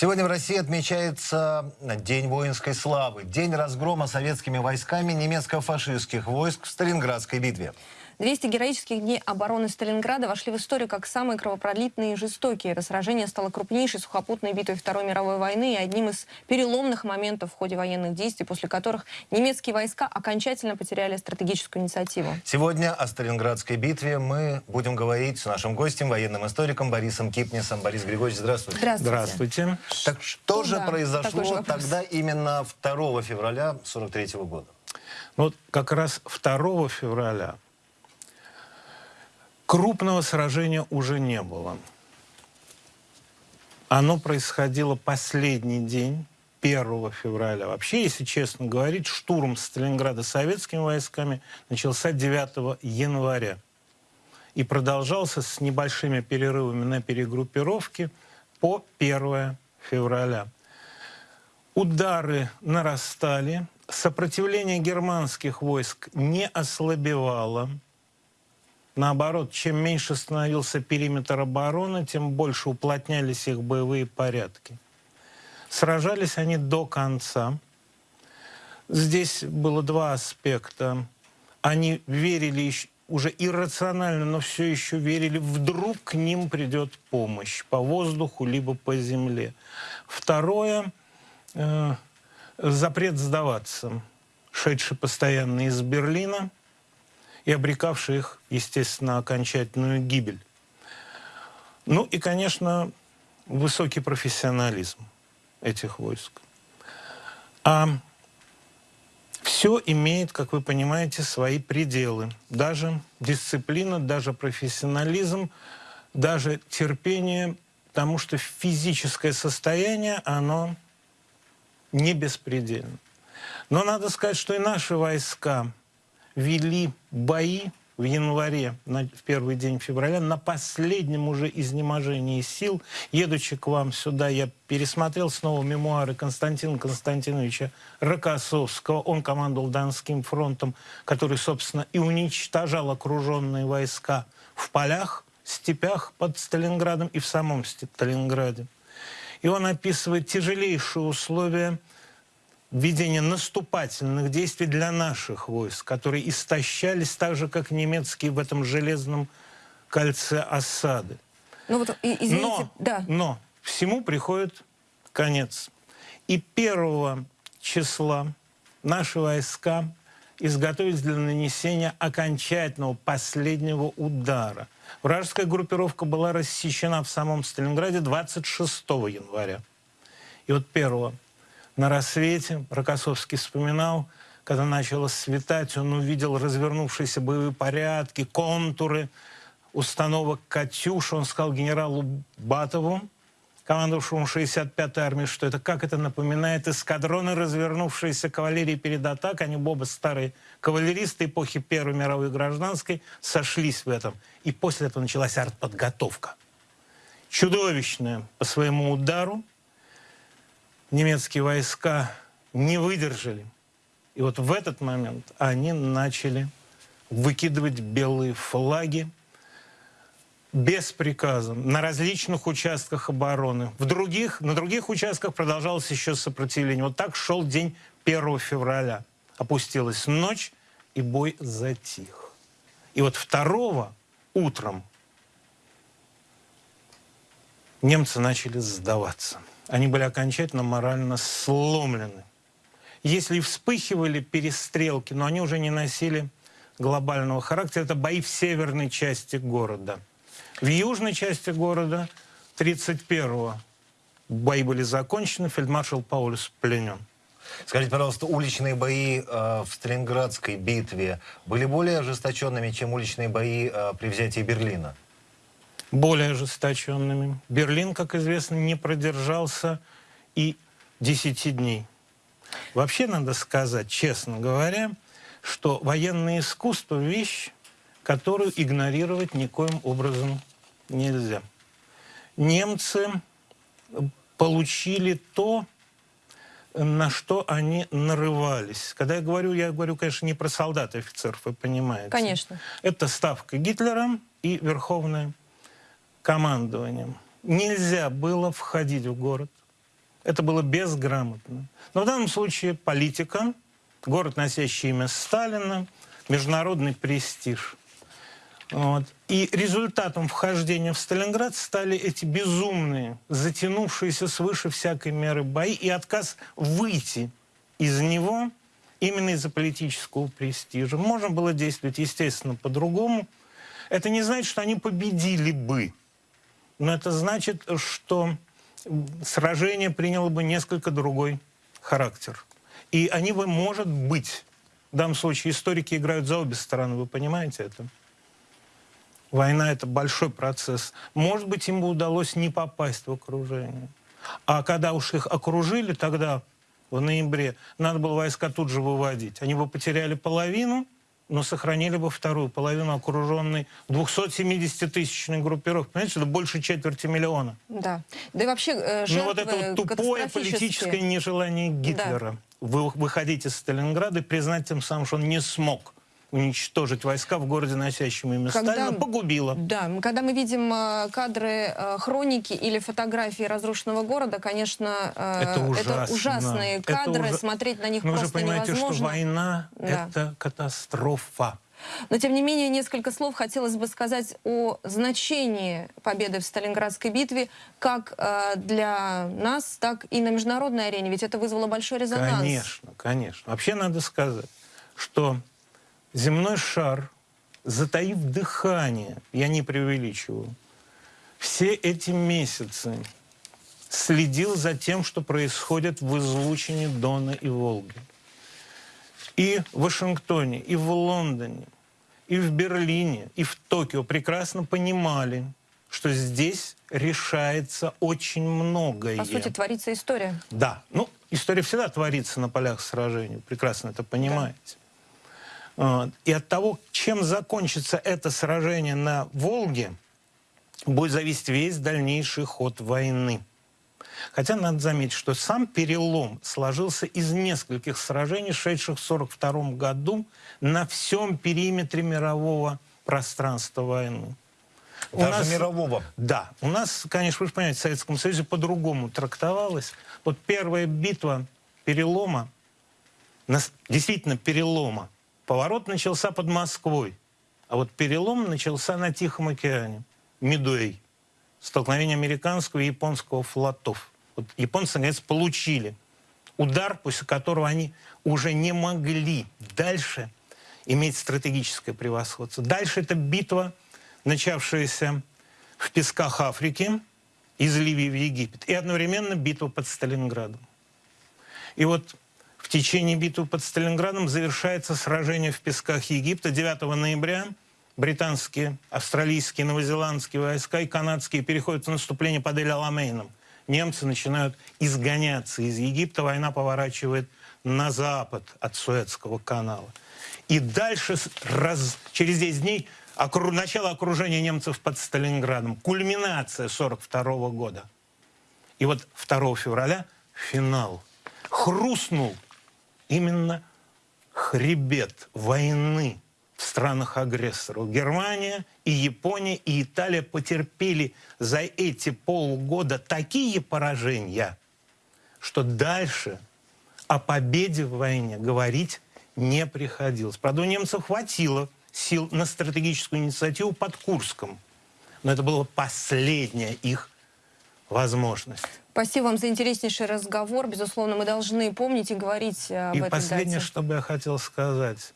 Сегодня в России отмечается День воинской славы, день разгрома советскими войсками немецко-фашистских войск в Сталинградской битве. 200 героических дней обороны Сталинграда вошли в историю как самые кровопролитные и жестокие. Это сражение стало крупнейшей сухопутной битвой Второй мировой войны и одним из переломных моментов в ходе военных действий, после которых немецкие войска окончательно потеряли стратегическую инициативу. Сегодня о Сталинградской битве мы будем говорить с нашим гостем, военным историком Борисом Кипнисом. Борис Григорьевич, здравствуйте. Здравствуйте. Здравствуйте. Так что Ну же да, такой произошло же тогда именно 2 февраля 43 года? Ну, Вот как раз 2 февраля крупного сражения уже не было. Оно происходило последний день, 1 февраля. Вообще, если честно говорить, штурм Сталинграда советскими войсками начался 9 января и продолжался с небольшими перерывами на перегруппировки по 1 февраля. Удары нарастали, сопротивление германских войск не ослабевало. Наоборот, чем меньше становился периметр обороны, тем больше уплотнялись их боевые порядки. Сражались они до конца. Здесь было два аспекта. Они верили уже иррационально, но все еще верили, вдруг к ним придет помощь по воздуху либо по земле. Второе э, запрет сдаваться, шедший постоянно из Берлина и обрекавший их, естественно, окончательную гибель. Ну и, конечно, высокий профессионализм этих войск. А все имеет, как вы понимаете, свои пределы. Даже дисциплина, даже профессионализм, даже терпение, потому что физическое состояние, оно не беспредельно. Но надо сказать, что и наши войска вели бои в январе, на, в первый день февраля, на последнем уже изнеможении сил. Едучи к вам сюда, я пересмотрел снова мемуары Константина Константиновича Рокоссовского. Он командовал Донским фронтом, который, собственно, и уничтожал окруженные войска в полях, степях под Сталинградом и в самом Сталинграде. И он описывает тяжелейшие условия ведения наступательных действий для наших войск, которые истощались так же, как немецкие в этом железном кольце осады. Ну вот, извините, Но, да. но всему приходит конец. И 1 числа наши войска изготовились для нанесения окончательного последнего удара. Вражеская группировка была рассечена в самом Сталинграде 26 января. И вот 1 на рассвете Рокоссовский вспоминал, когда начало светать, он увидел развернувшиеся боевые порядки, контуры установок «Катюш». Он сказал генералу Батову, командовавшему 65-й армией, что это как это напоминает эскадроны, развернувшиеся кавалерии перед атакой. Они оба старые кавалеристы эпохи Первой мировой гражданской сошлись в этом. И после этого началась артподготовка. Чудовищная по своему удару. Немецкие войска не выдержали. И вот в этот момент они начали выкидывать белые флаги, без приказа на различных участках обороны. В других, на других участках продолжалось еще сопротивление. Вот так шел день 1 февраля. Опустилась ночь, и бой затих. И вот 2 утром немцы начали сдаваться. Они были окончательно морально сломлены. Если вспыхивали перестрелки, но они уже не носили глобального характера. Это бои в северной части города. В южной части города 31-го бои были закончены, фельдмаршал Паулюс пленен. Скажите, пожалуйста, уличные бои э, в Сталинградской битве были более ожесточенными, чем уличные бои э, при взятии Берлина? Более ожесточенными. Берлин, как известно, не продержался и 10 дней. Вообще надо сказать, честно говоря, что военное искусство – вещь, которую игнорировать никоим образом нельзя. Немцы получили то, на что они нарывались. Когда я говорю, я говорю, конечно, не про солдат и офицеров, вы понимаете. Конечно. Это ставка Гитлера и верховное командование. Нельзя было входить в город, Это было безграмотно. Но в данном случае политика, город, носящий имя Сталина, международный престиж. Вот. И результатом вхождения в Сталинград стали эти безумные, затянувшиеся свыше всякой меры бои и отказ выйти из него именно из-за политического престижа. Можно было действовать, естественно, по-другому. Это не значит, что они победили бы. Но это значит, что сражение приняло бы несколько другой характер. И они бы, может быть, в данном случае историки играют за обе стороны, вы понимаете это? Война — это большой процесс. Может быть, им бы удалось не попасть в окружение. А когда уж их окружили, тогда, в ноябре, надо было войска тут же выводить. Они бы потеряли половину, но сохранили бы вторую половину окруженной 270-тысячной группировки. Понимаете, это больше четверти миллиона. Да. Да и вообще э, жертвы Ну вот это вот тупое политическое нежелание Гитлера вы- выходить из Сталинграда и признать тем самым, что он не смог уничтожить войска в городе, носящем имя Когда- Сталина, погубило. Да, когда мы видим э, кадры э, хроники или фотографии разрушенного города, конечно, э, Это ужасно. ужасные Это кадры, ужа- смотреть на них Но вы же просто понимаете, невозможно. что война Да. это катастрофа. Но, тем не менее, несколько слов хотелось бы сказать о значении победы в Сталинградской битве как э, для нас, так и на международной арене. Ведь это вызвало большой резонанс. Конечно, конечно. Вообще надо сказать, что земной шар, затаив дыхание, я не преувеличиваю, все эти месяцы следил за тем, что происходит в излучине Дона и Волги. И в Вашингтоне, и в Лондоне, и в Берлине, и в Токио прекрасно понимали, что здесь решается очень многое. По сути, творится история. Да, ну, история всегда творится на полях сражений, прекрасно это понимаете. Вот. И от того, чем закончится это сражение на Волге, будет зависеть весь дальнейший ход войны. Хотя надо заметить, что сам перелом сложился из нескольких сражений, шедших в 1942 году на всем периметре мирового пространства войны. У Даже нас- мирового. да, у нас, конечно, вы же понимаете, в Советском Союзе по-другому трактовалось. Вот первая битва перелома, действительно перелома, поворот начался под Москвой, а вот перелом начался на Тихом океане, Мидуэй, столкновение американского и японского флотов. Вот японцы, наконец, получили удар, после которого они уже не могли дальше иметь стратегическое превосходство. Дальше это битва, начавшаяся в песках Африки, из Ливии в Египет, и одновременно битва под Сталинградом. И вот течение битвы под Сталинградом завершается сражение в песках Египта 9 ноября. Британские, австралийские, новозеландские войска и канадские переходят в наступление под Эль-Аламейном. Немцы начинают изгоняться из Египта, война поворачивает на запад от Суэцкого канала. И дальше, раз- через 10 дней, окру- начало окружения немцев под Сталинградом, кульминация 42 года. И вот 2 февраля финал. Хрустнул именно хребет войны в странах-агрессоров. Германия и Япония и Италия потерпели за эти полгода такие поражения, что дальше о победе в войне говорить не приходилось. Правда, у немцев хватило сил на стратегическую инициативу под Курском. Но это была последняя их возможность. Спасибо вам за интереснейший разговор. Безусловно, мы должны помнить и говорить э, об И этой последнее, дате. что бы я хотел сказать.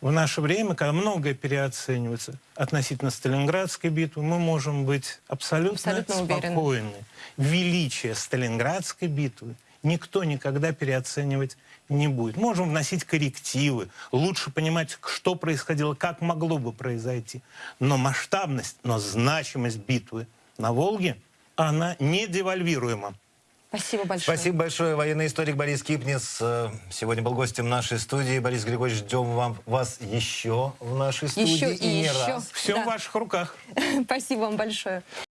В наше время, когда многое переоценивается относительно Сталинградской битвы, мы можем быть абсолютно, Абсолютно уверены. спокойны. Величие Сталинградской битвы никто никогда переоценивать не будет. Можем вносить коррективы, лучше понимать, что происходило, как могло бы произойти. Но масштабность, но значимость битвы на Волге, она не девальвируема. Спасибо большое. Спасибо большое. Военный историк Борис Кипнис э, сегодня был гостем нашей студии. Борис Григорьевич, ждем вам, вас еще в нашей студии. Еще и не еще. раз. Все Да. в ваших руках. Спасибо вам большое.